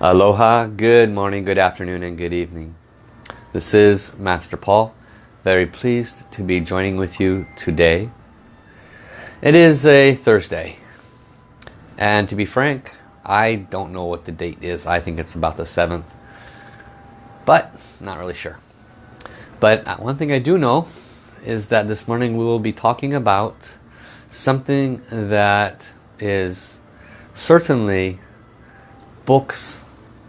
Aloha, good morning, good afternoon and good evening. This is Master Paul. Very pleased to be joining with you today. It is a Thursday. And to be frank, I don't know what the date is. I think it's about the 7th. But not really sure. But uh, one thing I do know is that this morning we will be talking about something that is certainly books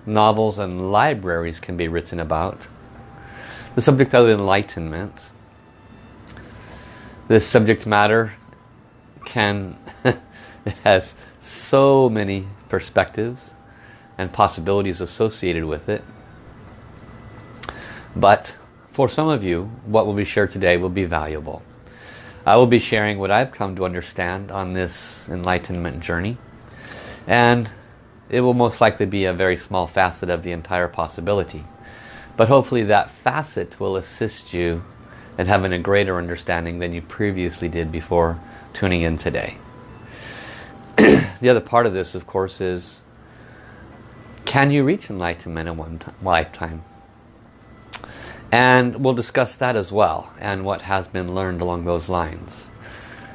novels and libraries can be written about. The subject of enlightenment. This subject matter can, it has so many perspectives and possibilities associated with it. But for some of you, what will be shared today will be valuable. I will be sharing what I've come to understand on this enlightenment journey. And it will most likely be a very small facet of the entire possibility. But hopefully that facet will assist you in having a greater understanding than you previously did before tuning in today. the other part of this, of course, is can you reach enlightenment in one lifetime? And we'll discuss that as well and what has been learned along those lines.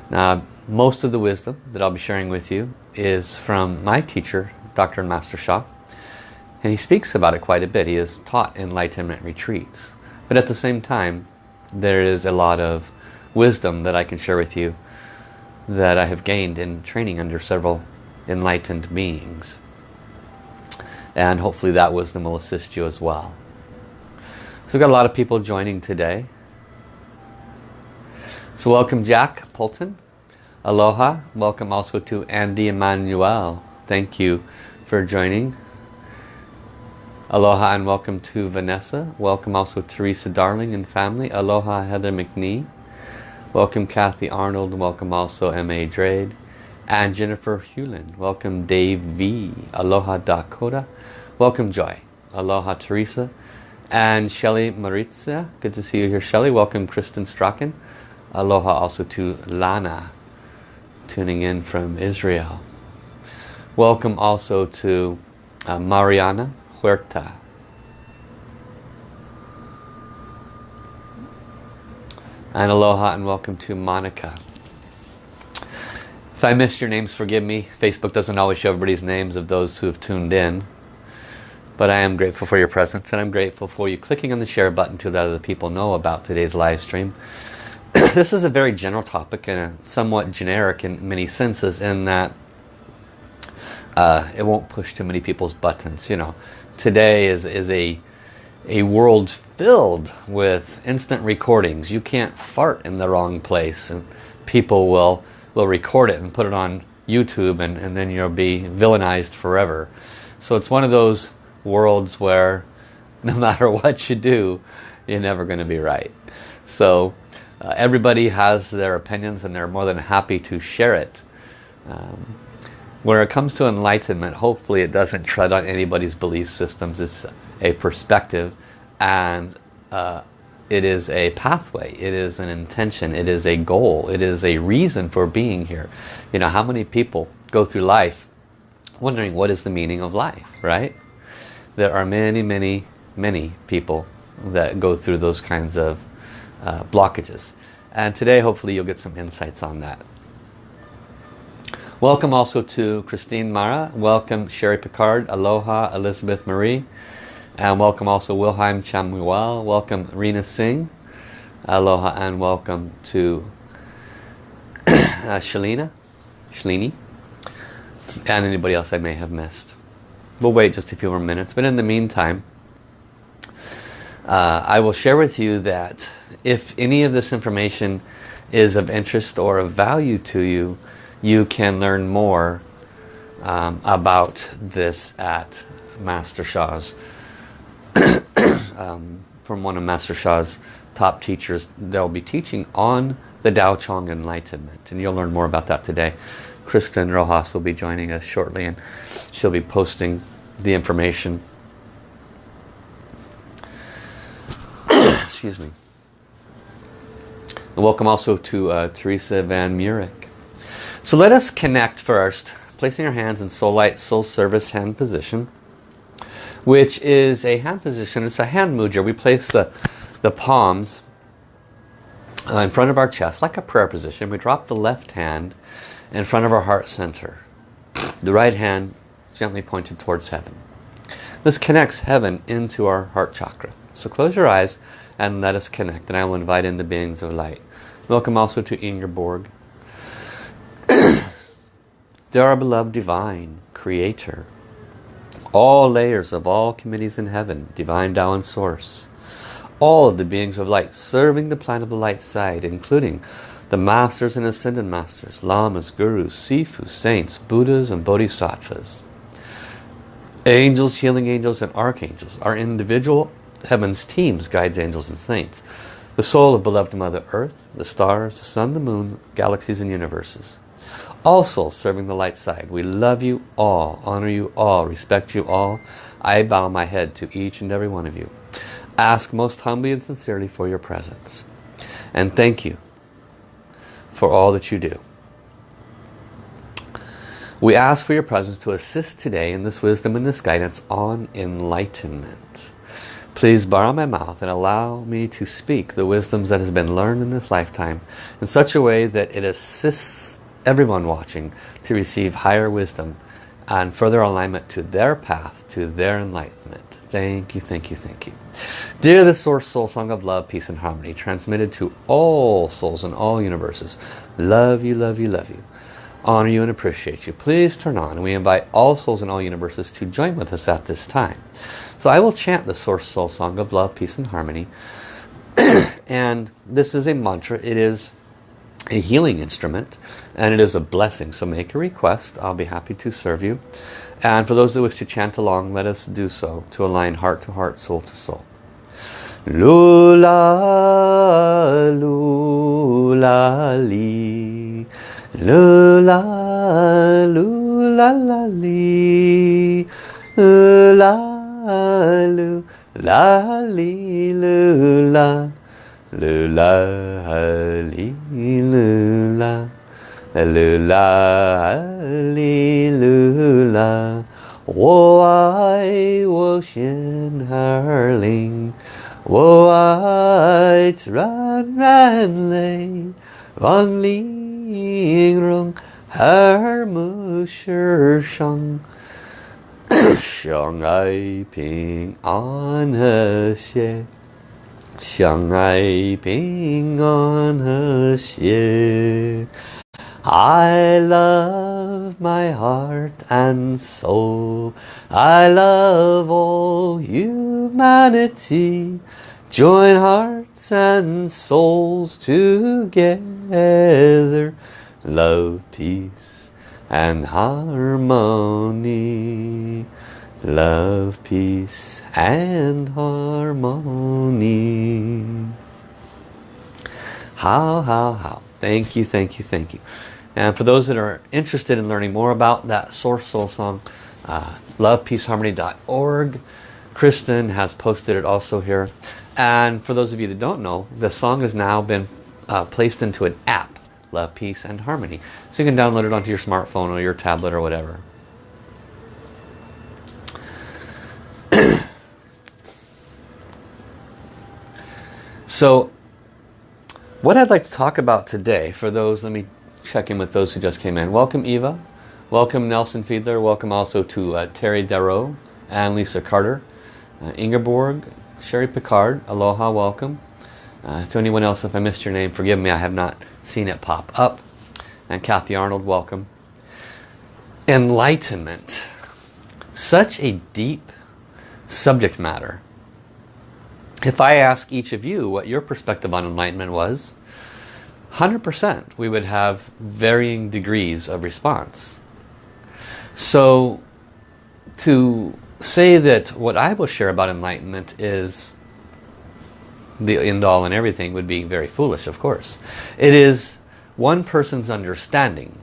Now, most of the wisdom that I'll be sharing with you is from my teacher, Dr. Master Sha. And he speaks about it quite a bit. He has taught enlightenment retreats. But at the same time, there is a lot of wisdom that I can share with you that I have gained in training under several enlightened beings. And hopefully that wisdom will assist you as well. So we've got a lot of people joining today. So welcome Jack Polton. Aloha. Welcome also to Andy Emmanuel. Thank you for joining. Aloha and welcome to Vanessa. Welcome also Teresa Darling and family. Aloha Heather McNee. Welcome Kathy Arnold. Welcome also M.A. Drade. And Jennifer Hewlin. Welcome Dave V. Aloha Dakota. Welcome Joy. Aloha Teresa. And Shelly Maritza. Good to see you here Shelly. Welcome Kristen Strachan. Aloha also to Lana. Tuning in from Israel. Welcome also to uh, Mariana Huerta. And aloha and welcome to Monica. If I missed your names, forgive me. Facebook doesn't always show everybody's names of those who have tuned in. But I am grateful for your presence and I'm grateful for you clicking on the share button to let other people know about today's live stream. this is a very general topic and somewhat generic in many senses in that uh, it won't push too many people's buttons. You know, today is is a a world filled with instant recordings. You can't fart in the wrong place, and people will will record it and put it on YouTube, and and then you'll be villainized forever. So it's one of those worlds where no matter what you do, you're never going to be right. So uh, everybody has their opinions and they're more than happy to share it. Um, when it comes to enlightenment, hopefully it doesn't tread on anybody's belief systems. It's a perspective and uh, it is a pathway. It is an intention. It is a goal. It is a reason for being here. You know, how many people go through life wondering what is the meaning of life, right? There are many, many, many people that go through those kinds of uh, blockages. And today, hopefully, you'll get some insights on that. Welcome also to Christine Mara. Welcome Sherry Picard. Aloha Elizabeth Marie. And welcome also Wilhelm Chamuel. Welcome Rena Singh. Aloha and welcome to uh, Shalina. Shalini. And anybody else I may have missed. We'll wait just a few more minutes. But in the meantime, uh, I will share with you that if any of this information is of interest or of value to you, you can learn more um, about this at Master Sha's um, from one of Master Sha's top teachers. They'll be teaching on the Tao Chang Enlightenment and you'll learn more about that today. Kristen Rojas will be joining us shortly and she'll be posting the information. Excuse me. And welcome also to uh, Teresa Van Murick so let us connect first, placing our hands in soul light, soul service hand position. which is a hand position. It's a hand mudra. We place the, the palms uh, in front of our chest like a prayer position. We drop the left hand in front of our heart center. The right hand gently pointed towards heaven. This connects heaven into our heart chakra. So close your eyes and let us connect. And I will invite in the beings of light. Welcome also to Ingeborg. Dear our beloved divine creator, all layers of all committees in heaven, divine Tao and source, all of the beings of light serving the planet of the light side, including the masters and ascended masters, lamas, gurus, sifu, saints, buddhas and bodhisattvas, angels, healing angels and archangels, our individual. Heaven's teams, guides, angels and saints, the soul of beloved Mother Earth, the stars, the sun, the moon, galaxies and universes. All souls serving the light side. We love you all, honor you all, respect you all. I bow my head to each and every one of you. Ask most humbly and sincerely for your presence. And thank you for all that you do. We ask for your presence to assist today in this wisdom and this guidance on enlightenment. Please borrow my mouth and allow me to speak the wisdoms that has been learned in this lifetime in such a way that it assists everyone watching to receive higher wisdom and further alignment to their path, to their enlightenment. Thank you, thank you, thank you. Dear the Source Soul Song of Love, Peace and Harmony, transmitted to all souls in all universes. Love you, love you, love you. Honor you and appreciate you. Please turn on. And we invite all souls in all universes to join with us at this time. So I will chant the Source Soul Song of Love, Peace and Harmony. and this is a mantra. It is a healing instrument and it is a blessing. So make a request. I'll be happy to serve you. And for those that wish to chant along, let us do so to align heart to heart, soul to soul. Lula, lula, li. Lula, lula, li. Lula, lu la li lu la lu la li lu la lu la li lu la 我爱我心儿灵，我爱自然人类，万里荣耳目世上。相爱平安和谐， 相爱平安和谐。I love my heart and soul. I love all humanity. Join hearts and souls together. Love, peace and harmony. Love, peace and harmony. How, how, how. Thank you, thank you, thank you. And for those that are interested in learning more about that Source Soul song, uh, lovepeaceharmony.org. Kristen has posted it also here. And for those of you that don't know, the song has now been uh, placed into an app love, peace, and harmony. So you can download it onto your smartphone or your tablet or whatever. So what I'd like to talk about today for those, let me check in with those who just came in. Welcome Eva, welcome Nelson Fiedler, welcome also to uh, Terry Darrow and Lisa Carter, uh, Ingeborg, Sherry Picard, aloha, welcome. Uh, to anyone else, if I missed your name, forgive me, I have not seen it pop up. And Kathy Arnold, welcome. Enlightenment. Such a deep subject matter. If I ask each of you what your perspective on enlightenment was, 100% we would have varying degrees of response. So to say that what I will share about enlightenment is the end all and everything would be very foolish, of course. It is one person's understanding.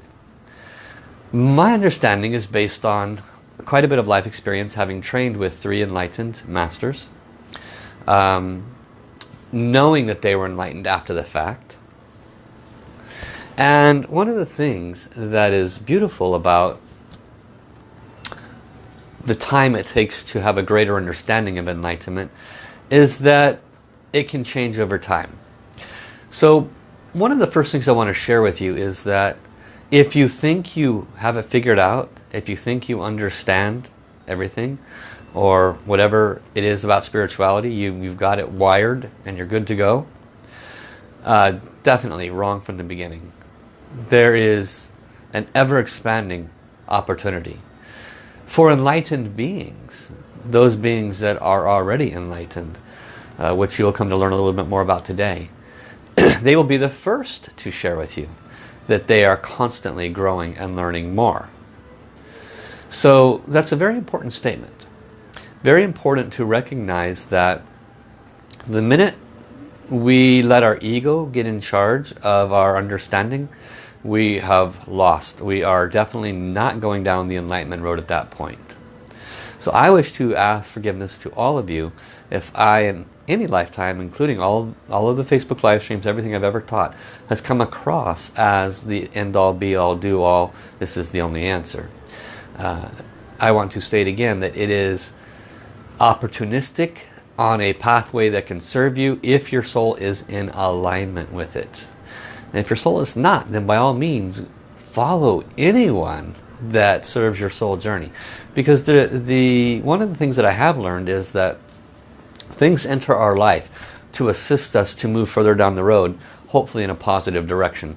My understanding is based on quite a bit of life experience having trained with three enlightened masters. Um, knowing that they were enlightened after the fact. And one of the things that is beautiful about the time it takes to have a greater understanding of enlightenment is that it can change over time. So one of the first things I want to share with you is that if you think you have it figured out, if you think you understand everything, or whatever it is about spirituality, you, you've got it wired and you're good to go, uh, definitely wrong from the beginning. There is an ever-expanding opportunity. For enlightened beings, those beings that are already enlightened, uh, which you'll come to learn a little bit more about today, they will be the first to share with you that they are constantly growing and learning more. So that's a very important statement. Very important to recognize that the minute we let our ego get in charge of our understanding, we have lost. We are definitely not going down the enlightenment road at that point. So I wish to ask forgiveness to all of you if I, in any lifetime, including all, all of the Facebook live streams, everything I've ever taught, has come across as the end-all, be-all, do-all, this is the only answer. Uh, I want to state again that it is opportunistic on a pathway that can serve you if your soul is in alignment with it. And if your soul is not, then by all means follow anyone that serves your soul journey. Because the, the one of the things that I have learned is that things enter our life to assist us to move further down the road, hopefully in a positive direction.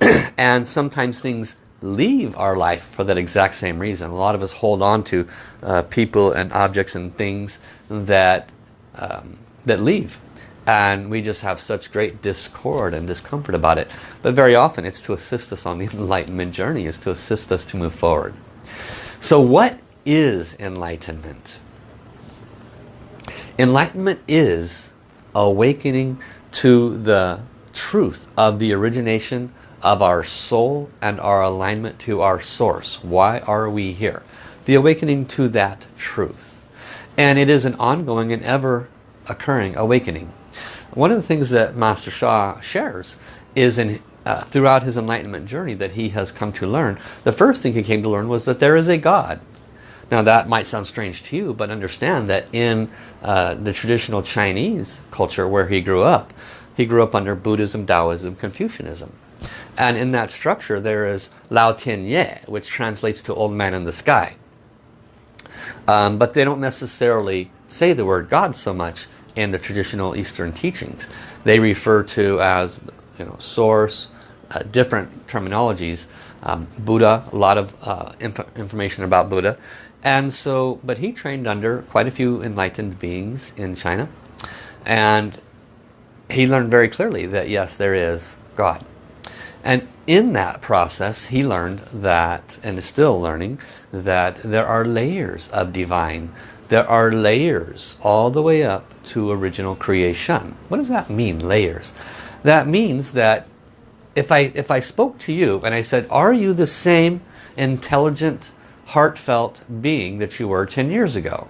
and sometimes things leave our life for that exact same reason. A lot of us hold on to uh, people and objects and things that um, that leave. And we just have such great discord and discomfort about it. But very often it's to assist us on the enlightenment journey is to assist us to move forward. So what is enlightenment? Enlightenment is awakening to the truth of the origination of our soul and our alignment to our source why are we here the awakening to that truth and it is an ongoing and ever occurring awakening one of the things that Master Sha shares is in uh, throughout his enlightenment journey that he has come to learn, the first thing he came to learn was that there is a God. Now that might sound strange to you, but understand that in uh, the traditional Chinese culture where he grew up, he grew up under Buddhism, Taoism, Confucianism. And in that structure there is Lao Tian Ye, which translates to old man in the sky. Um, but they don't necessarily say the word God so much in the traditional Eastern teachings. They refer to as you know source, uh, different terminologies. Um, Buddha, a lot of uh, inf information about Buddha. And so, but he trained under quite a few enlightened beings in China. And he learned very clearly that yes, there is God. And in that process, he learned that, and is still learning, that there are layers of divine there are layers all the way up to original creation. What does that mean, layers? That means that if I, if I spoke to you and I said, are you the same intelligent, heartfelt being that you were 10 years ago?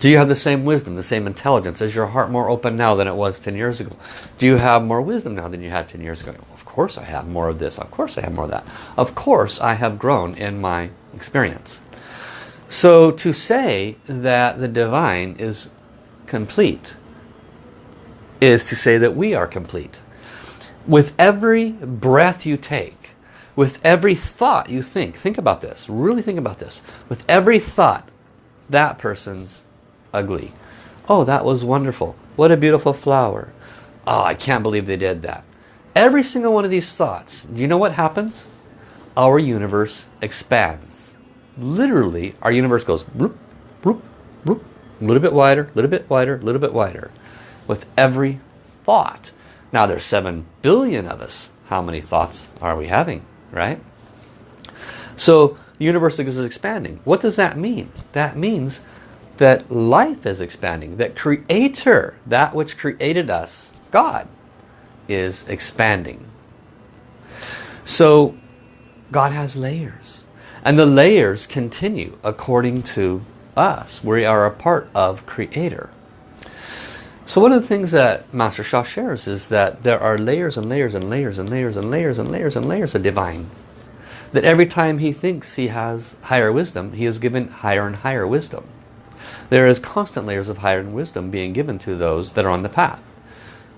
Do you have the same wisdom, the same intelligence? Is your heart more open now than it was 10 years ago? Do you have more wisdom now than you had 10 years ago? Of course I have more of this. Of course I have more of that. Of course I have grown in my experience. So to say that the divine is complete is to say that we are complete. With every breath you take, with every thought you think, think about this, really think about this. With every thought, that person's ugly. Oh, that was wonderful. What a beautiful flower. Oh, I can't believe they did that. Every single one of these thoughts, do you know what happens? Our universe expands literally our universe goes a little bit wider, a little bit wider, a little bit wider with every thought. Now there's 7 billion of us. How many thoughts are we having, right? So the universe is expanding. What does that mean? That means that life is expanding, that creator, that which created us, God, is expanding. So God has layers. And the layers continue according to us. We are a part of Creator. So one of the things that Master Sha shares is that there are layers and layers and layers and layers and layers and layers and layers of divine. That every time he thinks he has higher wisdom, he is given higher and higher wisdom. There is constant layers of higher wisdom being given to those that are on the path.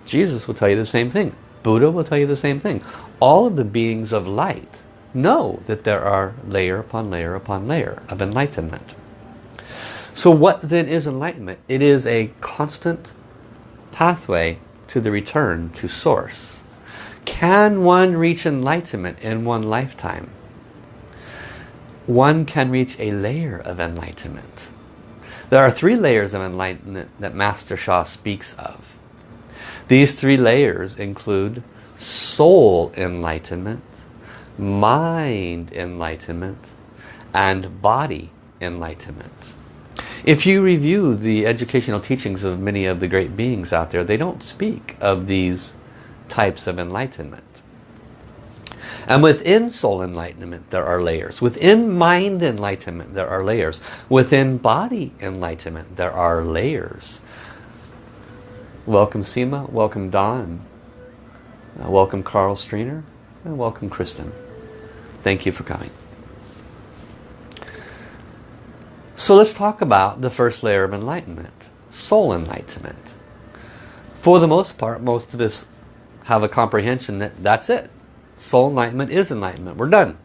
Jesus will tell you the same thing. Buddha will tell you the same thing. All of the beings of light know that there are layer upon layer upon layer of enlightenment. So what then is enlightenment? It is a constant pathway to the return to source. Can one reach enlightenment in one lifetime? One can reach a layer of enlightenment. There are three layers of enlightenment that Master Sha speaks of. These three layers include soul enlightenment, mind enlightenment, and body enlightenment. If you review the educational teachings of many of the great beings out there, they don't speak of these types of enlightenment. And within soul enlightenment, there are layers. Within mind enlightenment, there are layers. Within body enlightenment, there are layers. Welcome Seema, welcome Don, uh, welcome Carl Streiner, and welcome Kristen. Thank you for coming. So let's talk about the first layer of enlightenment, soul enlightenment. For the most part, most of us have a comprehension that that's it. Soul enlightenment is enlightenment. We're done.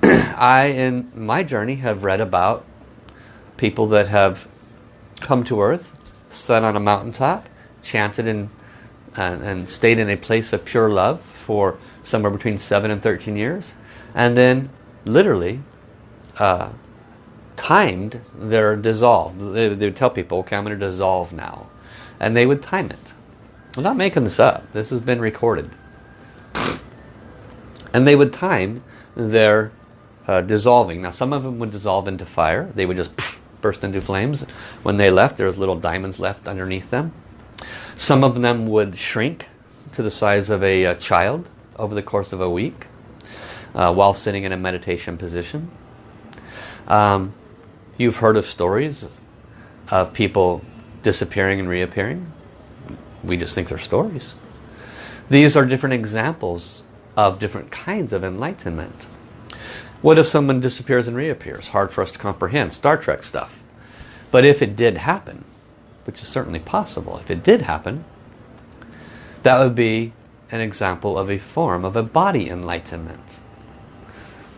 I, in my journey, have read about people that have come to earth, sat on a mountaintop, chanted and, and, and stayed in a place of pure love for somewhere between 7 and 13 years, and then literally uh, timed their dissolve. They, they would tell people, okay, I'm going to dissolve now. And they would time it. I'm not making this up. This has been recorded. And they would time their uh, dissolving. Now some of them would dissolve into fire. They would just burst into flames. When they left, there was little diamonds left underneath them. Some of them would shrink to the size of a, a child over the course of a week uh, while sitting in a meditation position. Um, You've heard of stories of people disappearing and reappearing. We just think they're stories. These are different examples of different kinds of enlightenment. What if someone disappears and reappears? Hard for us to comprehend. Star Trek stuff. But if it did happen, which is certainly possible, if it did happen, that would be an example of a form of a body enlightenment.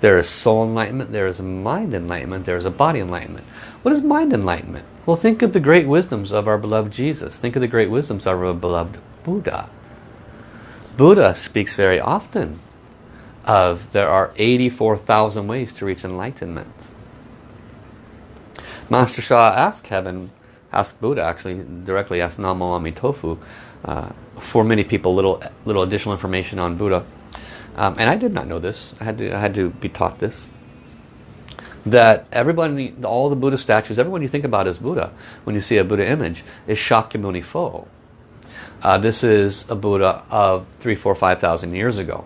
There is soul enlightenment, there is mind enlightenment, there is a body enlightenment. What is mind enlightenment? Well, think of the great wisdoms of our beloved Jesus. Think of the great wisdoms of our beloved Buddha. Buddha speaks very often of there are 84,000 ways to reach enlightenment. Master Sha asked heaven, asked Buddha actually, directly asked Namo Amitofu, uh, for many people little, little additional information on Buddha. Um, and I did not know this. I had to, I had to be taught this. That everybody, all the Buddha statues, everyone you think about as Buddha, when you see a Buddha image, is Shakyamuni Pho. Uh, this is a Buddha of three, four, five thousand years ago.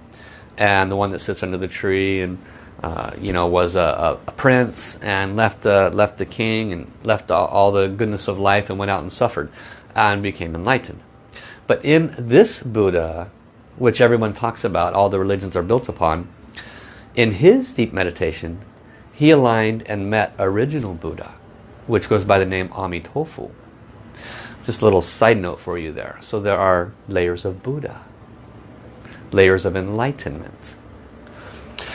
And the one that sits under the tree and uh, you know, was a, a, prince and left, uh, left the king and left all, all the goodness of life and went out and suffered and became enlightened. But in this Buddha, which everyone talks about, all the religions are built upon, in his deep meditation, he aligned and met original Buddha, which goes by the name Amitofu. Just a little side note for you there. So there are layers of Buddha, layers of enlightenment.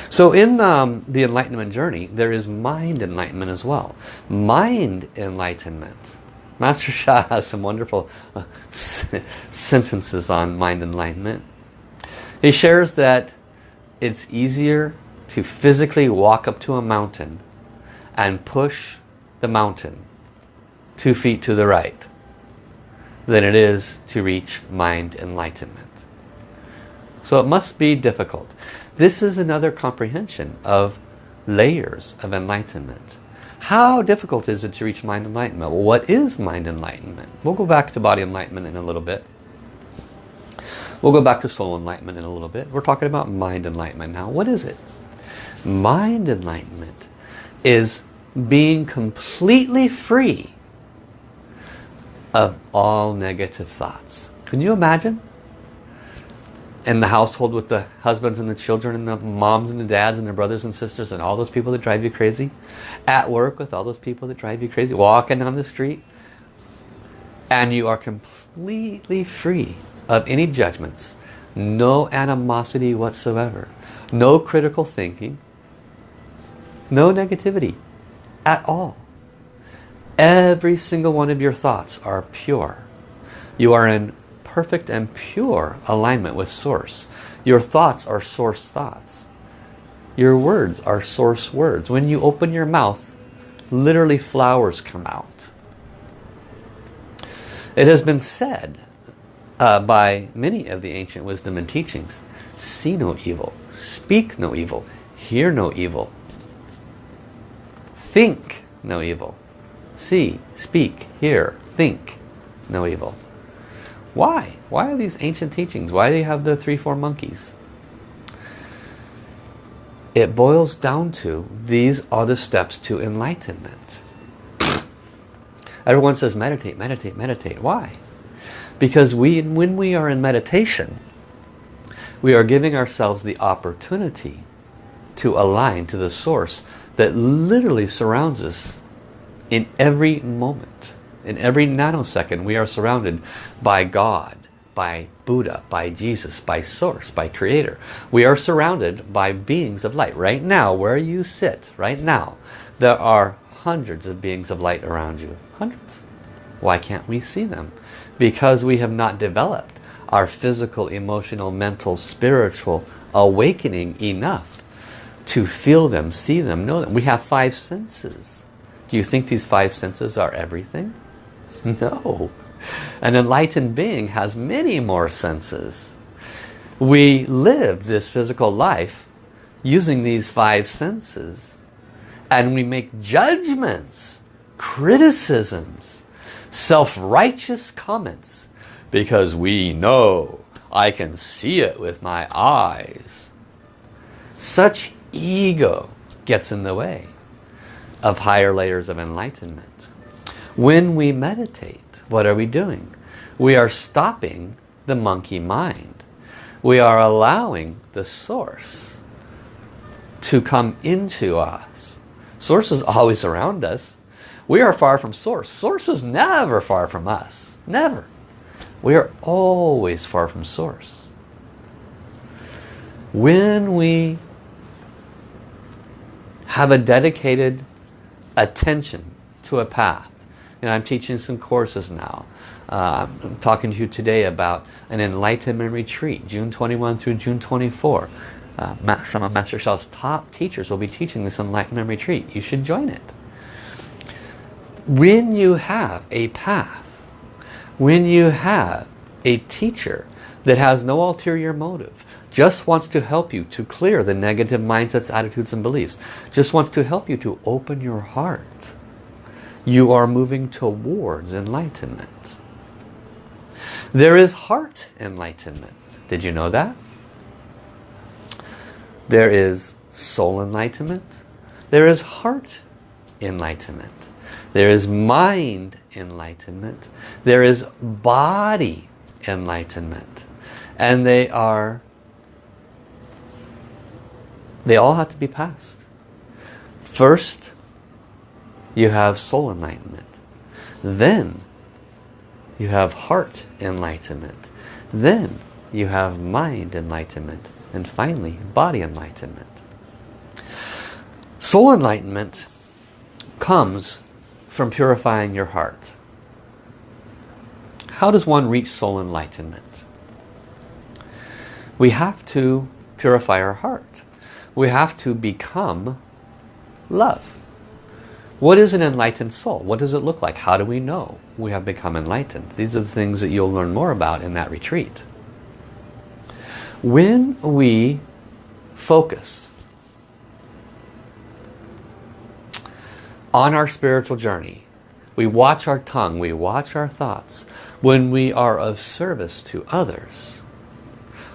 So in um, the enlightenment journey, there is mind enlightenment as well. Mind enlightenment. Master Sha has some wonderful uh, sentences on mind enlightenment. He shares that it's easier to physically walk up to a mountain and push the mountain two feet to the right than it is to reach mind enlightenment. So it must be difficult. This is another comprehension of layers of enlightenment. How difficult is it to reach mind enlightenment? Well, what is mind enlightenment? We'll go back to body enlightenment in a little bit. We'll go back to soul enlightenment in a little bit. We're talking about mind enlightenment now. What is it? Mind enlightenment is being completely free of all negative thoughts. Can you imagine? in the household with the husbands and the children and the moms and the dads and the brothers and sisters and all those people that drive you crazy. At work with all those people that drive you crazy. Walking down the street. And you are completely free of any judgments. No animosity whatsoever. No critical thinking. No negativity at all. Every single one of your thoughts are pure. You are in perfect and pure alignment with Source. Your thoughts are Source thoughts. Your words are Source words. When you open your mouth, literally flowers come out. It has been said uh, by many of the ancient wisdom and teachings, see no evil, speak no evil, hear no evil, think no evil, see, speak, hear, think no evil. Why? Why are these ancient teachings? Why do they have the three, four monkeys? It boils down to these are the steps to enlightenment. Everyone says meditate, meditate, meditate. Why? Because we, when we are in meditation, we are giving ourselves the opportunity to align to the source that literally surrounds us in every moment. In every nanosecond we are surrounded by God, by Buddha, by Jesus, by Source, by Creator. We are surrounded by beings of light. Right now, where you sit, right now, there are hundreds of beings of light around you. Hundreds. Why can't we see them? Because we have not developed our physical, emotional, mental, spiritual awakening enough to feel them, see them, know them. We have five senses. Do you think these five senses are everything? No. An enlightened being has many more senses. We live this physical life using these five senses. And we make judgments, criticisms, self-righteous comments because we know I can see it with my eyes. Such ego gets in the way of higher layers of enlightenment. When we meditate, what are we doing? We are stopping the monkey mind. We are allowing the source to come into us. Source is always around us. We are far from source. Source is never far from us. Never. We are always far from source. When we have a dedicated attention to a path, you know, I'm teaching some courses now. Uh, I'm talking to you today about an enlightenment retreat, June 21 through June 24. Uh, some of Master Sha's top teachers will be teaching this enlightenment retreat. You should join it. When you have a path, when you have a teacher that has no ulterior motive, just wants to help you to clear the negative mindsets, attitudes, and beliefs, just wants to help you to open your heart you are moving towards enlightenment. There is heart enlightenment. Did you know that? There is soul enlightenment. There is heart enlightenment. There is mind enlightenment. There is body enlightenment. And they are, they all have to be passed. First, you have soul enlightenment. Then you have heart enlightenment. Then you have mind enlightenment. And finally, body enlightenment. Soul enlightenment comes from purifying your heart. How does one reach soul enlightenment? We have to purify our heart. We have to become love. What is an enlightened soul? What does it look like? How do we know we have become enlightened? These are the things that you'll learn more about in that retreat. When we focus on our spiritual journey, we watch our tongue, we watch our thoughts. When we are of service to others,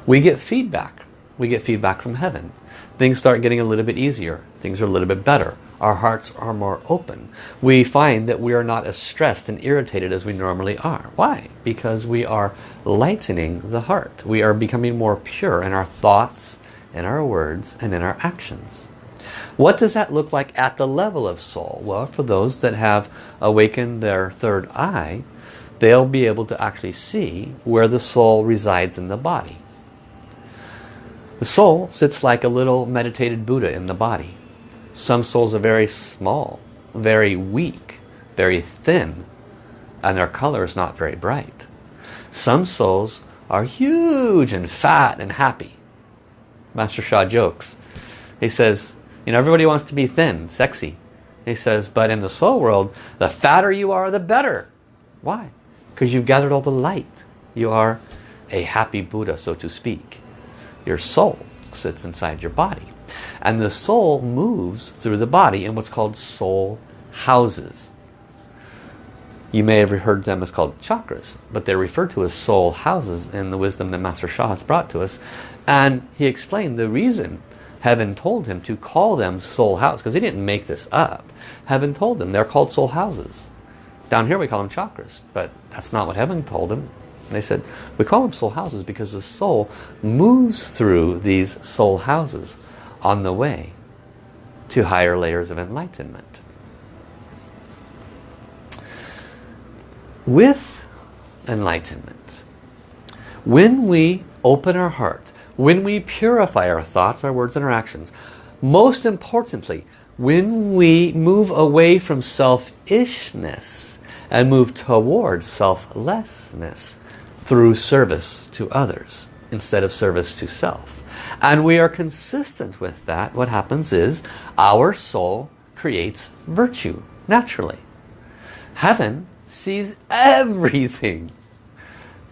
we get feedback. We get feedback from heaven. Things start getting a little bit easier. Things are a little bit better Our hearts are more open. We find that we are not as stressed and irritated as we normally are. Why? Because we are lightening the heart. We are becoming more pure in our thoughts, in our words, and in our actions. What does that look like at the level of soul? Well, for those that have awakened their third eye, they'll be able to actually see where the soul resides in the body. The soul sits like a little meditated Buddha in the body. Some souls are very small, very weak, very thin, and their color is not very bright. Some souls are huge and fat and happy. Master Sha jokes. He says, you know, everybody wants to be thin, sexy. He says, but in the soul world, the fatter you are, the better. Why? Because you've gathered all the light. You are a happy Buddha, so to speak. Your soul sits inside your body. And the soul moves through the body in what's called soul houses. You may have heard them as called chakras, but they're referred to as soul houses in the wisdom that Master Sha has brought to us. And he explained the reason heaven told him to call them soul houses, because he didn't make this up. Heaven told them they're called soul houses. Down here we call them chakras, but that's not what heaven told him. And they said, we call them soul houses because the soul moves through these soul houses on the way to higher layers of enlightenment. With enlightenment, when we open our heart, when we purify our thoughts, our words and our actions, most importantly, when we move away from selfishness and move towards selflessness, through service to others instead of service to self. And we are consistent with that. What happens is our soul creates virtue naturally. Heaven sees everything.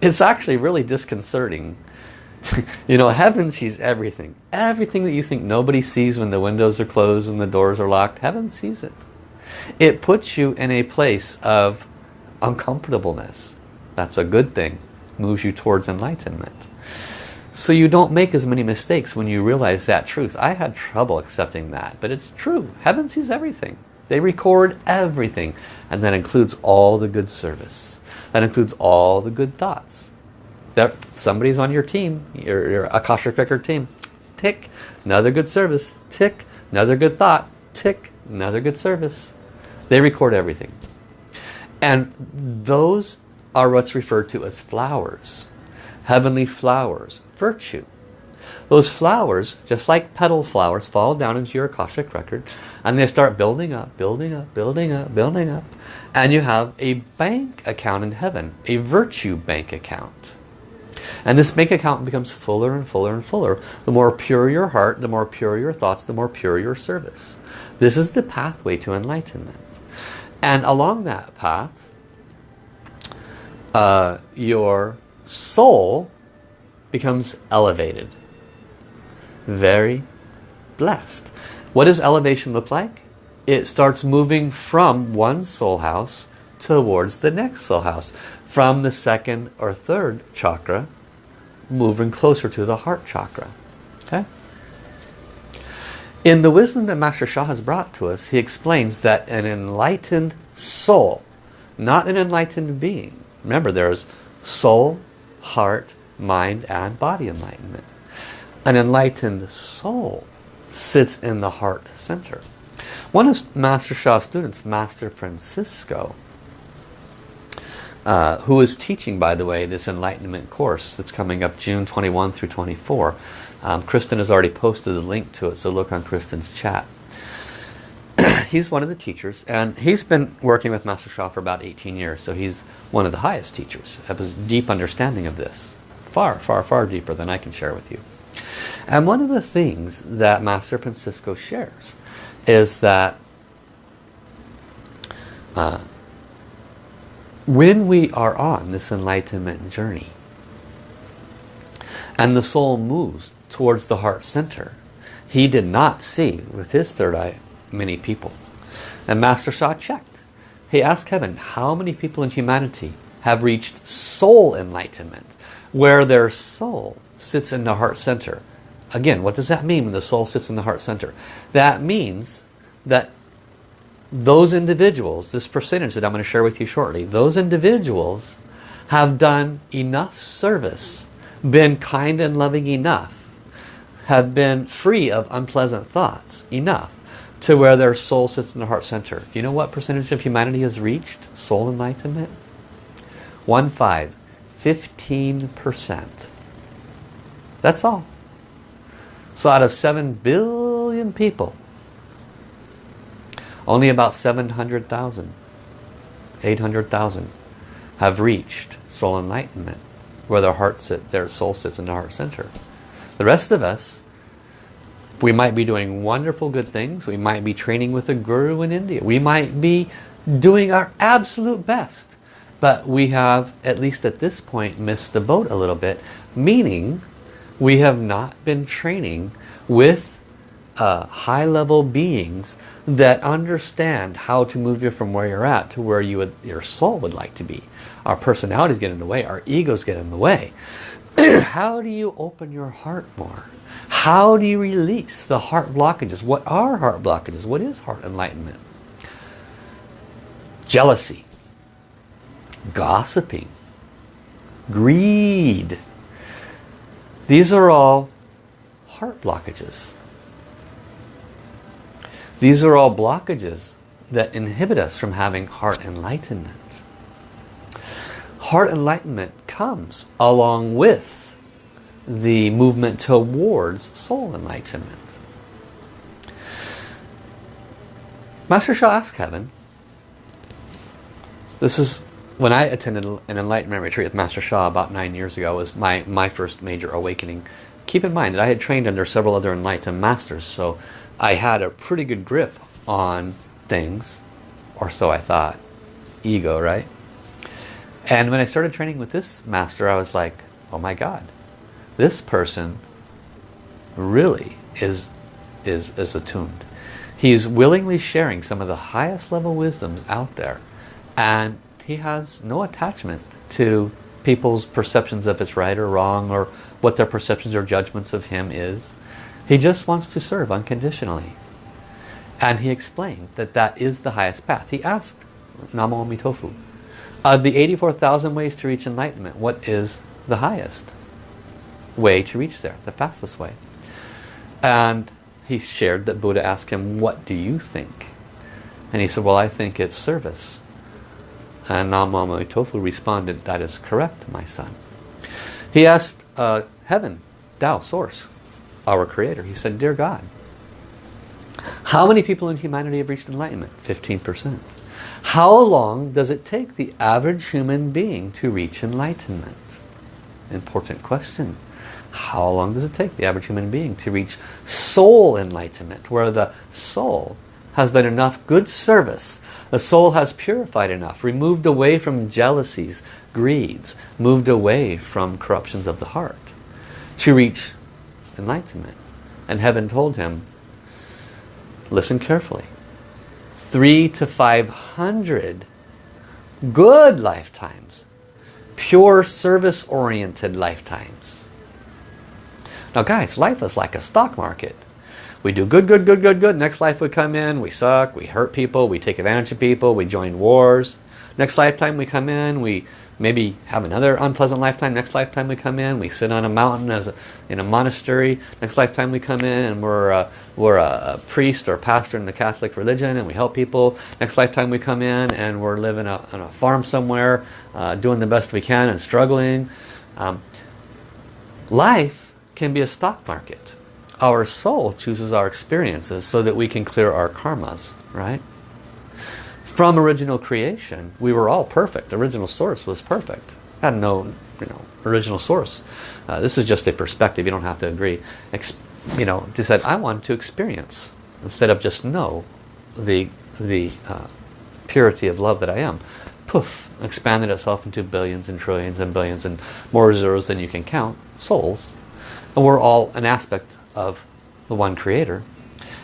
It's actually really disconcerting. you know, heaven sees everything. Everything that you think nobody sees when the windows are closed and the doors are locked, heaven sees it. It puts you in a place of uncomfortableness. That's a good thing moves you towards enlightenment. So you don't make as many mistakes when you realize that truth. I had trouble accepting that, but it's true. Heaven sees everything. They record everything. And that includes all the good service. That includes all the good thoughts. There, somebody's on your team, your, your Akashic Record team. Tick, another good service. Tick, another good thought. Tick, another good service. They record everything. And those are what's referred to as flowers. Heavenly flowers, virtue. Those flowers, just like petal flowers, fall down into your Akashic record and they start building up, building up, building up, building up. And you have a bank account in heaven, a virtue bank account. And this bank account becomes fuller and fuller and fuller. The more pure your heart, the more pure your thoughts, the more pure your service. This is the pathway to enlightenment. And along that path, uh, your soul becomes elevated. Very blessed. What does elevation look like? It starts moving from one soul house towards the next soul house. From the second or third chakra, moving closer to the heart chakra. Okay? In the wisdom that Master Sha has brought to us, he explains that an enlightened soul, not an enlightened being, Remember, there's soul, heart, mind, and body enlightenment. An enlightened soul sits in the heart center. One of Master Sha's students, Master Francisco, uh, who is teaching, by the way, this enlightenment course that's coming up June 21 through 24. Um, Kristen has already posted a link to it, so look on Kristen's chat. he's one of the teachers and he's been working with Master Sha for about 18 years so he's one of the highest teachers. Have a deep understanding of this far far far deeper than I can share with you. And one of the things that Master Francisco shares is that uh, when we are on this enlightenment journey and the soul moves towards the heart center he did not see with his third eye many people. And Master Sha checked. He asked heaven, how many people in humanity have reached soul enlightenment, where their soul sits in the heart center. Again, what does that mean when the soul sits in the heart center? That means that those individuals, this percentage that I'm going to share with you shortly, those individuals have done enough service, been kind and loving enough, have been free of unpleasant thoughts enough to where their soul sits in the heart center. Do you know what percentage of humanity has reached soul enlightenment? One five, 15%. That's all. So out of 7 billion people, only about 700,000, 800,000 have reached soul enlightenment, where their heart sit, their soul sits in the heart center. The rest of us, we might be doing wonderful good things. We might be training with a guru in India. We might be doing our absolute best. But we have, at least at this point, missed the boat a little bit. Meaning, we have not been training with uh, high-level beings that understand how to move you from where you're at to where you would, your soul would like to be. Our personalities get in the way. Our egos get in the way. How do you open your heart more? How do you release the heart blockages? What are heart blockages? What is heart enlightenment? Jealousy. Gossiping. Greed. These are all heart blockages. These are all blockages that inhibit us from having heart enlightenment. Heart enlightenment comes along with the movement towards soul enlightenment. Master Sha asked Kevin, this is when I attended an enlightenment retreat with Master Sha about nine years ago was my, my first major awakening. Keep in mind that I had trained under several other enlightened masters, so I had a pretty good grip on things, or so I thought. Ego, right? And when I started training with this master, I was like, oh my God, this person really is, is, is attuned. He's willingly sharing some of the highest level wisdoms out there. And he has no attachment to people's perceptions of it's right or wrong or what their perceptions or judgments of him is. He just wants to serve unconditionally. And he explained that that is the highest path. He asked Namo Amitofu, of the 84,000 ways to reach enlightenment, what is the highest way to reach there, the fastest way? And he shared that Buddha asked him, what do you think? And he said, well, I think it's service. And Namo Amitofu responded, that is correct, my son. He asked uh, heaven, Tao, source, our creator. He said, Dear God, how many people in humanity have reached enlightenment? 15%. How long does it take the average human being to reach enlightenment? Important question. How long does it take the average human being to reach soul enlightenment, where the soul has done enough good service, the soul has purified enough, removed away from jealousies, greeds, moved away from corruptions of the heart to reach enlightenment. And heaven told him, listen carefully, three to five hundred good lifetimes, pure service-oriented lifetimes. Now guys, life is like a stock market. We do good, good, good, good, good. Next life we come in, we suck, we hurt people, we take advantage of people, we join wars. Next lifetime we come in, we maybe have another unpleasant lifetime. Next lifetime we come in, we sit on a mountain as a, in a monastery. Next lifetime we come in and we're, a, we're a, priest or pastor in the Catholic religion and we help people. Next lifetime we come in and we're living a, on a farm somewhere, uh, doing the best we can and struggling. Um, life can be a stock market. Our soul chooses our experiences so that we can clear our karmas, right? From original creation, we were all perfect. The original source was perfect. Had no, you know, original source. Uh, this is just a perspective. You don't have to agree. Ex you know, said I want to experience instead of just know the the uh, purity of love that I am. Poof, expanded itself into billions and trillions and billions and more zeros than you can count, souls. And we're all an aspect of the one creator.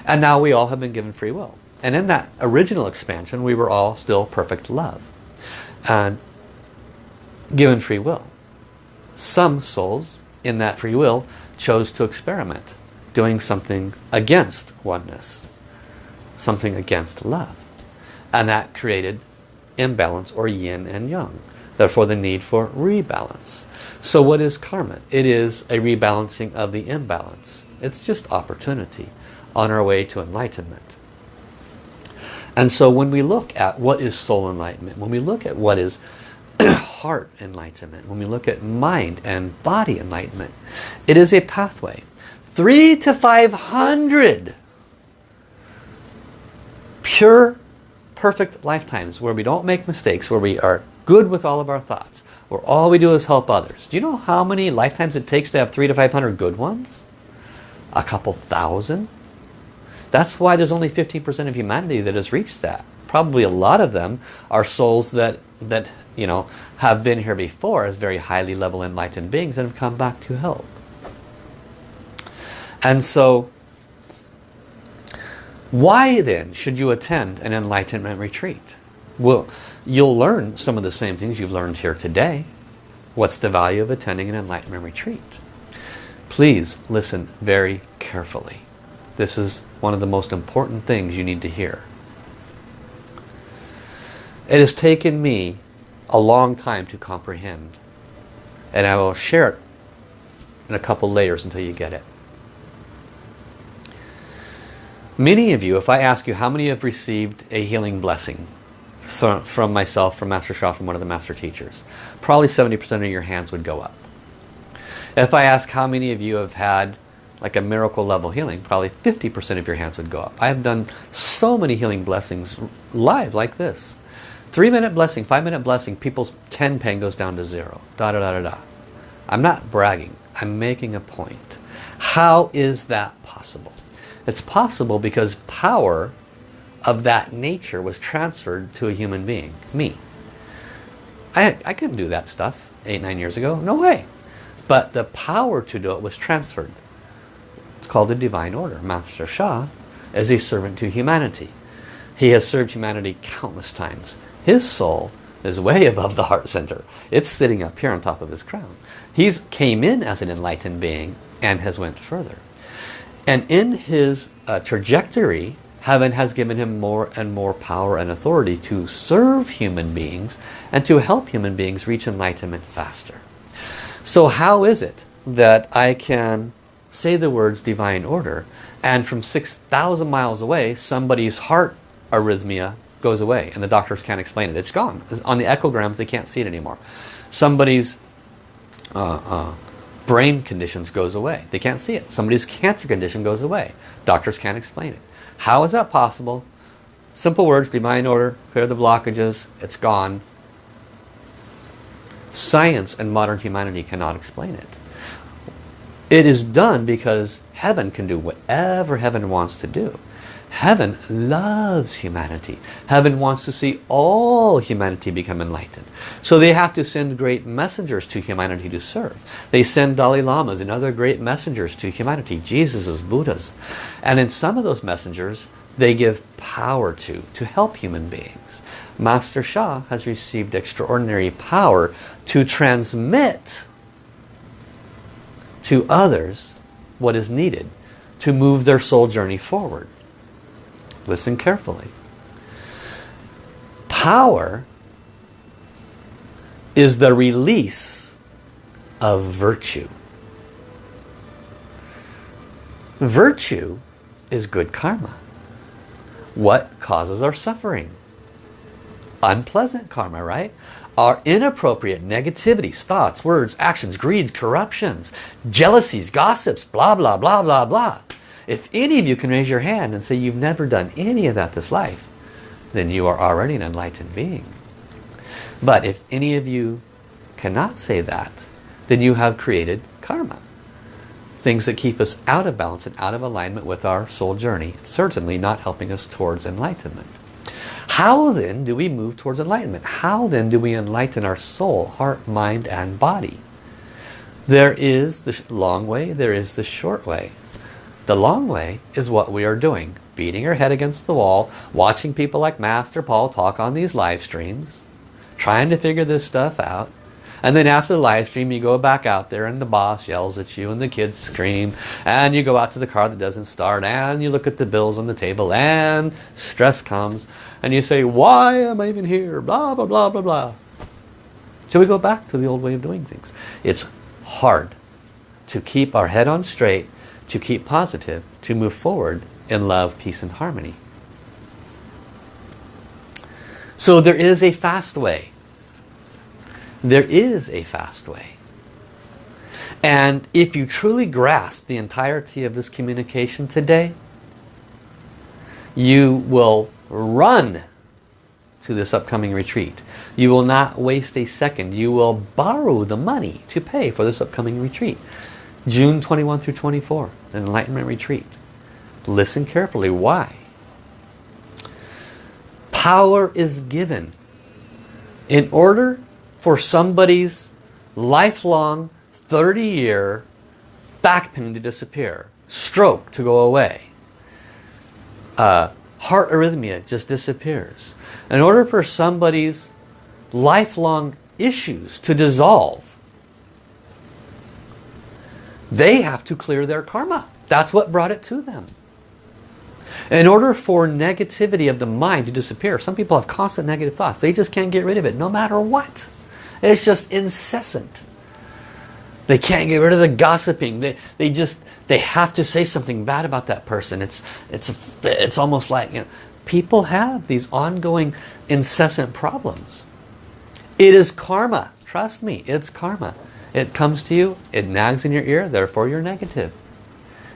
And now we all have been given free will. And in that original expansion, we were all still perfect love. And given free will. Some souls in that free will chose to experiment, doing something against oneness, something against love. And that created imbalance or yin and yang. Therefore the need for rebalance. So what is karma? It is a rebalancing of the imbalance. It's just opportunity on our way to enlightenment. And so when we look at what is soul enlightenment, when we look at what is heart enlightenment, when we look at mind and body enlightenment, it is a pathway. Three to five hundred pure, perfect lifetimes where we don't make mistakes, where we are good with all of our thoughts, where all we do is help others. Do you know how many lifetimes it takes to have three to five hundred good ones? A couple thousand? That's why there's only 15% of humanity that has reached that. Probably a lot of them are souls that, that you know, have been here before as very highly level enlightened beings and have come back to help. And so, why then should you attend an enlightenment retreat? Well, you'll learn some of the same things you've learned here today. What's the value of attending an enlightenment retreat? Please listen very carefully. This is one of the most important things you need to hear. It has taken me a long time to comprehend. And I will share it in a couple layers until you get it. Many of you, if I ask you how many have received a healing blessing from myself, from Master Sha, from one of the Master Teachers, probably 70% of your hands would go up. If I ask how many of you have had like a miracle level healing, probably 50% of your hands would go up. I have done so many healing blessings live like this. Three minute blessing, five minute blessing, people's 10 pain goes down to zero. Da da da da da. I'm not bragging. I'm making a point. How is that possible? It's possible because power of that nature was transferred to a human being, me. I, I couldn't do that stuff eight, nine years ago. No way. But the power to do it was transferred. It's called a divine order. Master Sha is a servant to humanity. He has served humanity countless times. His soul is way above the heart center. It's sitting up here on top of his crown. He's came in as an enlightened being and has went further. And in his uh, trajectory, heaven has given him more and more power and authority to serve human beings and to help human beings reach enlightenment faster. So how is it that I can say the words divine order and from 6,000 miles away somebody's heart arrhythmia goes away and the doctors can't explain it. It's gone. On the echograms they can't see it anymore. Somebody's uh, uh, brain conditions goes away. They can't see it. Somebody's cancer condition goes away. Doctors can't explain it. How is that possible? Simple words, divine order, clear the blockages, it's gone. Science and modern humanity cannot explain it. It is done because heaven can do whatever heaven wants to do. Heaven loves humanity. Heaven wants to see all humanity become enlightened. So they have to send great messengers to humanity to serve. They send Dalai Lamas and other great messengers to humanity, Jesus's, Buddhas. And in some of those messengers, they give power to, to help human beings. Master Sha has received extraordinary power to transmit to others what is needed to move their soul journey forward. Listen carefully. Power is the release of virtue. Virtue is good karma. What causes our suffering? Unpleasant karma, right? Our inappropriate negativities, thoughts, words, actions, greed, corruptions, jealousies, gossips, blah, blah, blah, blah, blah. If any of you can raise your hand and say you've never done any of that this life, then you are already an enlightened being. But if any of you cannot say that, then you have created karma. Things that keep us out of balance and out of alignment with our soul journey, certainly not helping us towards enlightenment. How then do we move towards enlightenment? How then do we enlighten our soul, heart, mind, and body? There is the long way, there is the short way. The long way is what we are doing. Beating our head against the wall, watching people like Master Paul talk on these live streams, trying to figure this stuff out, And then after the live stream, you go back out there and the boss yells at you and the kids scream. And you go out to the car that doesn't start and you look at the bills on the table and stress comes. And you say, why am I even here? Blah, blah, blah, blah, blah. So we go back to the old way of doing things. It's hard to keep our head on straight, to keep positive, to move forward in love, peace, and harmony. So there is a fast way. There is a fast way. And if you truly grasp the entirety of this communication today, you will run to this upcoming retreat. You will not waste a second. You will borrow the money to pay for this upcoming retreat. June 21 through 24, the Enlightenment Retreat. Listen carefully. Why? Power is given in order for somebody's lifelong 30-year back pain to disappear, stroke to go away, uh, heart arrhythmia just disappears. In order for somebody's lifelong issues to dissolve, they have to clear their karma. That's what brought it to them. In order for negativity of the mind to disappear, some people have constant negative thoughts. They just can't get rid of it no matter what. It's just incessant. They can't get rid of the gossiping. They, they just, they have to say something bad about that person. It's, it's, it's almost like, you know, people have these ongoing incessant problems. It is karma. Trust me, it's karma. It comes to you, it nags in your ear, therefore you're negative.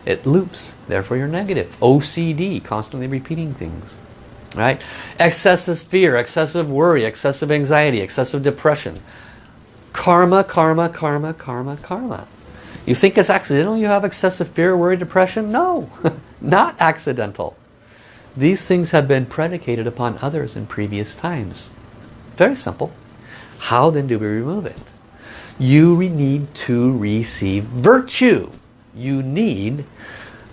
It loops, therefore you're negative. OCD, constantly repeating things. Right? Excessive fear, excessive worry, excessive anxiety, excessive depression. Karma, karma, karma, karma, karma. You think it's accidental you have excessive fear, worry, depression? No, not accidental. These things have been predicated upon others in previous times. Very simple. How then do we remove it? You need to receive virtue. You need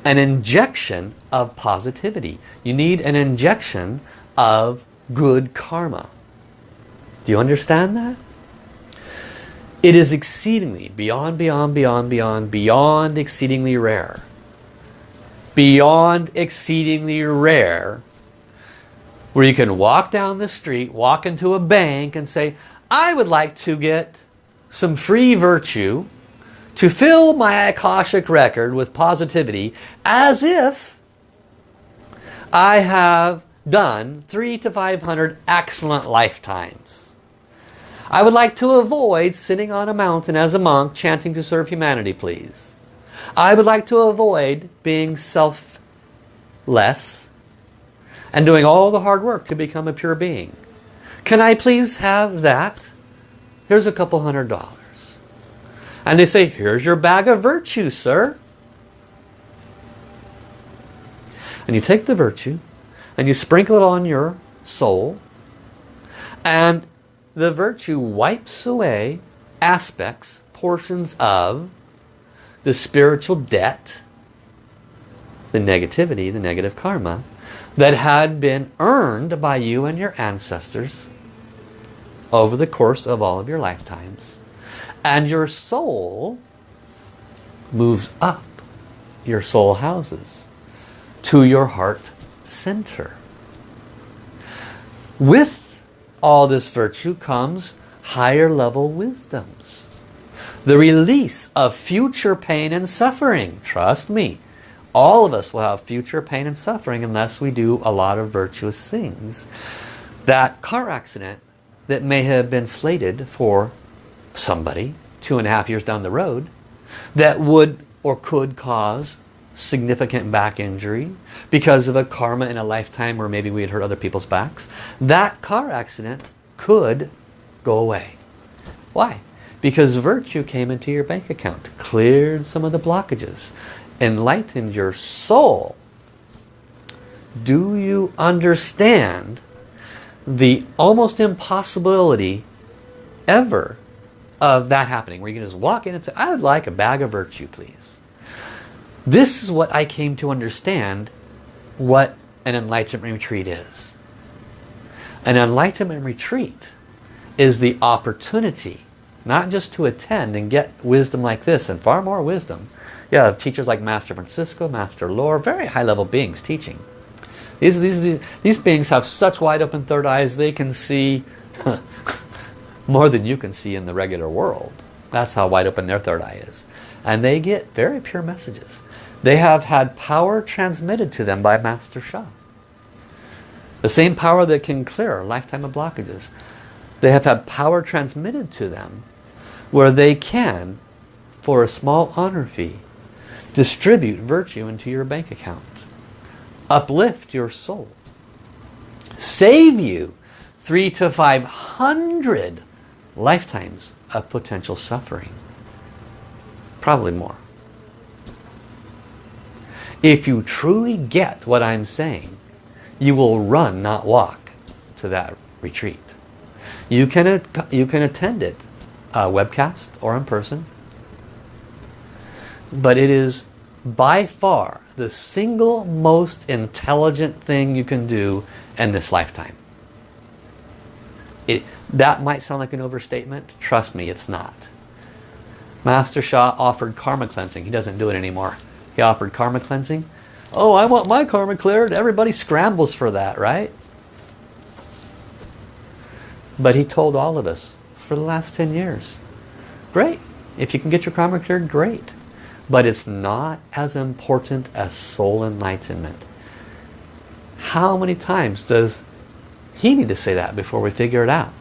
an injection of positivity. You need an injection of good karma. Do you understand that? It is exceedingly, beyond, beyond, beyond, beyond, beyond exceedingly rare. Beyond exceedingly rare where you can walk down the street, walk into a bank and say, I would like to get some free virtue to fill my Akashic record with positivity as if I have done three to 500 excellent lifetimes. I would like to avoid sitting on a mountain as a monk chanting to serve humanity, please. I would like to avoid being selfless and doing all the hard work to become a pure being. Can I please have that? Here's a couple hundred dollars. And they say, here's your bag of virtue, sir. And you take the virtue and you sprinkle it on your soul and the virtue wipes away aspects, portions of the spiritual debt, the negativity, the negative karma that had been earned by you and your ancestors over the course of all of your lifetimes. And your soul moves up your soul houses to your heart center. With all this virtue comes higher level wisdoms. The release of future pain and suffering. Trust me, all of us will have future pain and suffering unless we do a lot of virtuous things. That car accident that may have been slated for somebody two and a half years down the road that would or could cause significant back injury because of a karma in a lifetime where maybe we had hurt other people's backs, that car accident could go away. Why? Because virtue came into your bank account, cleared some of the blockages, enlightened your soul. Do you understand the almost impossibility ever of that happening where you can just walk in and say I would like a bag of virtue please this is what I came to understand what an enlightenment retreat is an enlightenment retreat is the opportunity not just to attend and get wisdom like this and far more wisdom. You have teachers like Master Francisco, Master Lore, very high level beings teaching. These, these, these, these beings have such wide open third eyes they can see more than you can see in the regular world. That's how wide open their third eye is. And they get very pure messages. They have had power transmitted to them by Master Sha. The same power that can clear a lifetime of blockages. They have had power transmitted to them where they can, for a small honor fee, distribute virtue into your bank account. Uplift your soul. Save you three to five hundred lifetimes of potential suffering. Probably more. If you truly get what I'm saying, you will run, not walk, to that retreat. You can, you can attend it, a webcast or in person. But it is by far the single most intelligent thing you can do in this lifetime. It, that might sound like an overstatement. Trust me, it's not. Master Sha offered karma cleansing. He doesn't do it anymore. He offered karma cleansing. Oh, I want my karma cleared. Everybody scrambles for that, right? But he told all of us for the last 10 years, great. If you can get your karma cleared, great. But it's not as important as soul enlightenment. How many times does he need to say that before we figure it out?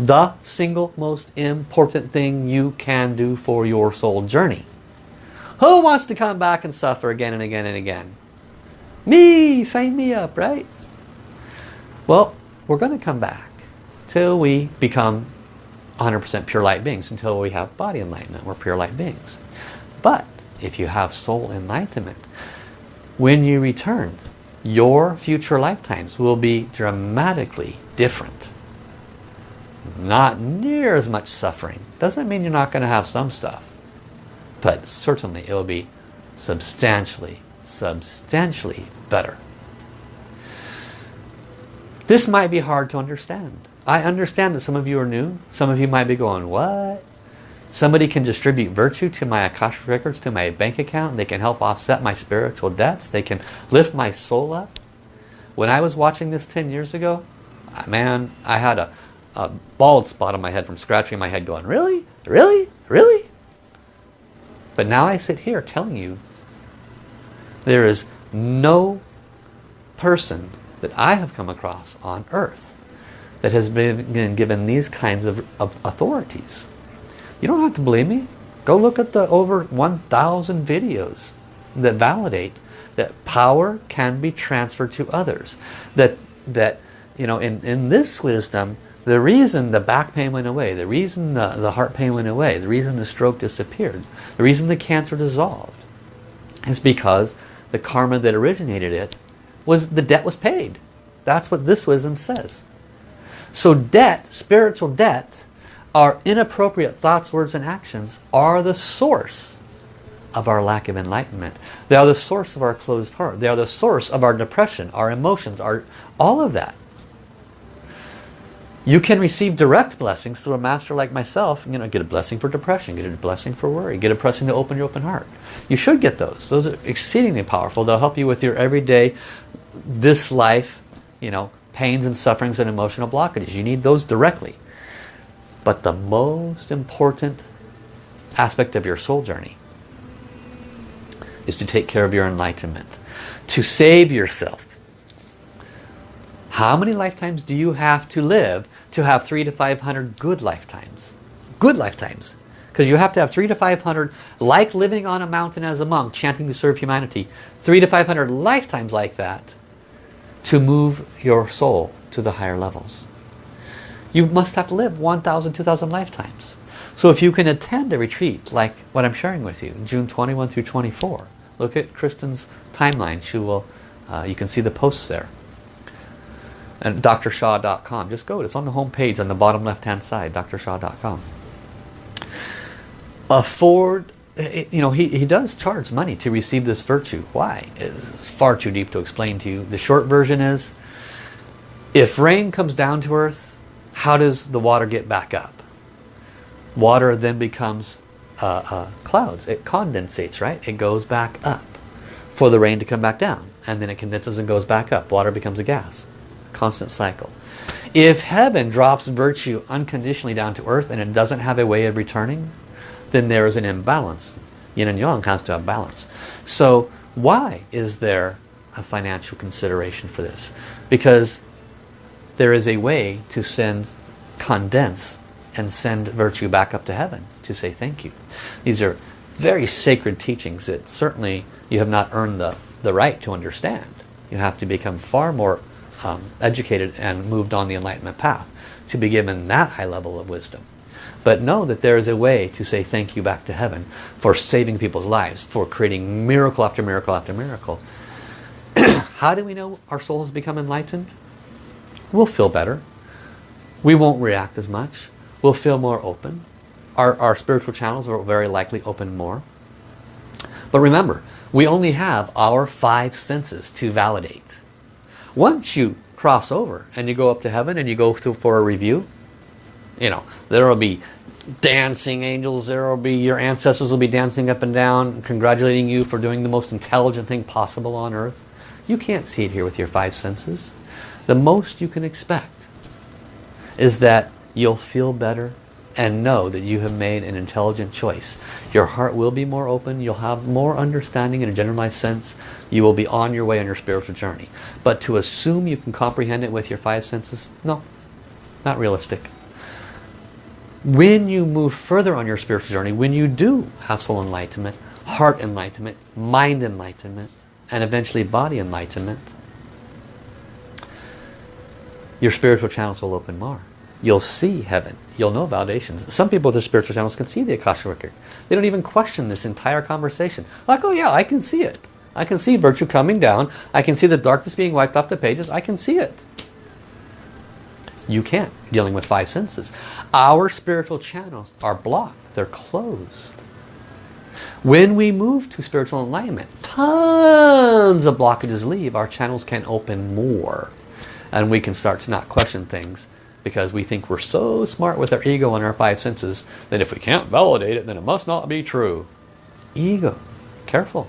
The single most important thing you can do for your soul journey. Who wants to come back and suffer again and again and again? Me! Sign me up, right? Well, we're going to come back till we become 100% pure light beings, until we have body enlightenment. We're pure light beings. But if you have soul enlightenment, when you return, your future lifetimes will be dramatically different. Not near as much suffering. Doesn't mean you're not going to have some stuff. But certainly it will be substantially, substantially better. This might be hard to understand. I understand that some of you are new. Some of you might be going, what? Somebody can distribute virtue to my Akashic records, to my bank account. They can help offset my spiritual debts. They can lift my soul up. When I was watching this 10 years ago, man, I had a, a bald spot on my head from scratching my head going, really? Really? Really? But now I sit here telling you there is no person that I have come across on earth that has been given these kinds of, of authorities. You don't have to believe me. Go look at the over 1,000 videos that validate that power can be transferred to others. That, that you know, in, in this wisdom, the reason the back pain went away, the reason the, the heart pain went away, the reason the stroke disappeared, the reason the cancer dissolved, is because the karma that originated it was the debt was paid. That's what this wisdom says. So debt, spiritual debt, our inappropriate thoughts, words, and actions are the source of our lack of enlightenment. They are the source of our closed heart. They are the source of our depression, our emotions, our all of that. You can receive direct blessings through a master like myself. You know, get a blessing for depression, get a blessing for worry, get a blessing to open your open heart. You should get those. Those are exceedingly powerful. They'll help you with your everyday, this life, you know, pains and sufferings and emotional blockages. You need those directly. But the most important aspect of your soul journey is to take care of your enlightenment. To save yourself. How many lifetimes do you have to live to have three to 500 good lifetimes? Good lifetimes. Because you have to have three to 500, like living on a mountain as a monk, chanting to serve humanity. Three to 500 lifetimes like that to move your soul to the higher levels. You must have to live 1,000, 2,000 lifetimes. So if you can attend a retreat like what I'm sharing with you, June 21 through 24, look at Kristen's timeline. She will, uh, you can see the posts there. And drsha.com. Just go. It's on the home page on the bottom left hand side, drsha.com. Afford, you know, he, he does charge money to receive this virtue. Why? It's far too deep to explain to you. The short version is, if rain comes down to earth, how does the water get back up? Water then becomes uh, uh, clouds. It condensates, right? It goes back up for the rain to come back down. And then it condenses and goes back up. Water becomes a gas. Constant cycle. If heaven drops virtue unconditionally down to earth and it doesn't have a way of returning, then there is an imbalance. Yin and Yang has to have balance. So why is there a financial consideration for this? Because there is a way to send, condense, and send virtue back up to heaven to say thank you. These are very sacred teachings that certainly you have not earned the, the right to understand. You have to become far more um, educated and moved on the enlightenment path to be given that high level of wisdom. But know that there is a way to say thank you back to heaven for saving people's lives, for creating miracle after miracle after miracle. How do we know our soul has become enlightened? We'll feel better. We won't react as much. We'll feel more open. Our, our spiritual channels will very likely open more. But remember, we only have our five senses to validate. Once you cross over and you go up to heaven and you go through for a review, you know, there will be dancing angels, there will be your ancestors will be dancing up and down, congratulating you for doing the most intelligent thing possible on earth. You can't see it here with your five senses. The most you can expect is that you'll feel better and know that you have made an intelligent choice. Your heart will be more open, you'll have more understanding in a generalized sense, you will be on your way on your spiritual journey. But to assume you can comprehend it with your five senses, no, not realistic. When you move further on your spiritual journey, when you do have soul enlightenment, heart enlightenment, mind enlightenment, and eventually body enlightenment, your spiritual channels will open more you'll see heaven. You'll know validations. Some people with their spiritual channels can see the Akasha record. They don't even question this entire conversation. Like, oh yeah, I can see it. I can see virtue coming down. I can see the darkness being wiped off the pages. I can see it. You can't, dealing with five senses. Our spiritual channels are blocked. They're closed. When we move to spiritual enlightenment, tons of blockages leave. Our channels can open more. And we can start to not question things because we think we're so smart with our ego and our five senses that if we can't validate it then it must not be true. Ego. Careful.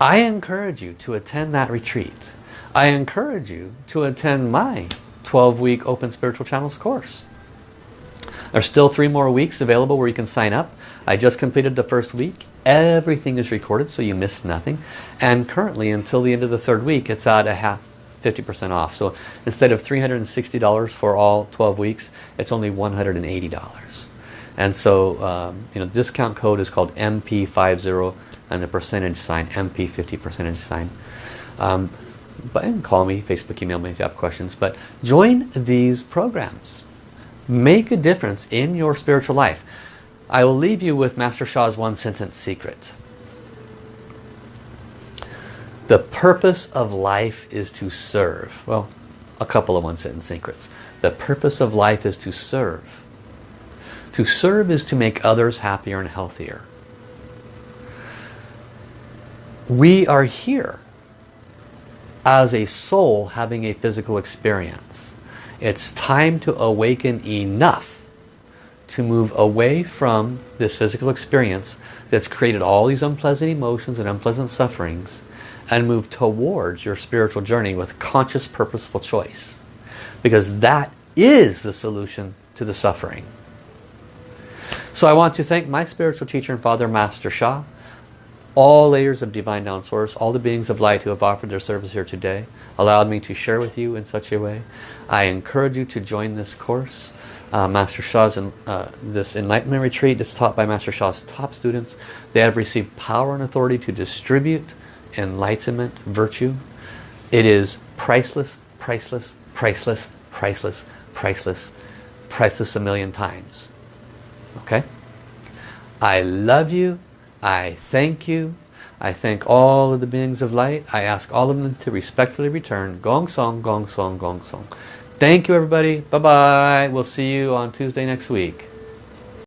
I encourage you to attend that retreat. I encourage you to attend my 12-week Open Spiritual Channels course. There's still three more weeks available where you can sign up. I just completed the first week. Everything is recorded so you miss nothing. And currently until the end of the third week it's at a half 50% off. So instead of $360 for all 12 weeks, it's only $180. And so, um, you know, discount code is called MP50 and the percentage sign, MP50 percentage sign. Um, but and call me, Facebook, email me if you have questions. But join these programs. Make a difference in your spiritual life. I will leave you with Master Sha's one sentence secret. The purpose of life is to serve. Well, a couple of one-sentence secrets. The purpose of life is to serve. To serve is to make others happier and healthier. We are here as a soul having a physical experience. It's time to awaken enough to move away from this physical experience that's created all these unpleasant emotions and unpleasant sufferings and move towards your spiritual journey with conscious purposeful choice. Because that is the solution to the suffering. So I want to thank my spiritual teacher and father Master Sha all layers of divine down source all the beings of light who have offered their service here today allowed me to share with you in such a way. I encourage you to join this course. Uh, Master Sha's in, uh, this enlightenment retreat is taught by Master Sha's top students. They have received power and authority to distribute enlightenment, virtue, it is priceless, priceless, priceless, priceless, priceless, priceless a million times. Okay? I love you. I thank you. I thank all of the beings of light. I ask all of them to respectfully return. Gong Song, Gong Song, Gong Song. Thank you everybody. Bye-bye. We'll see you on Tuesday next week.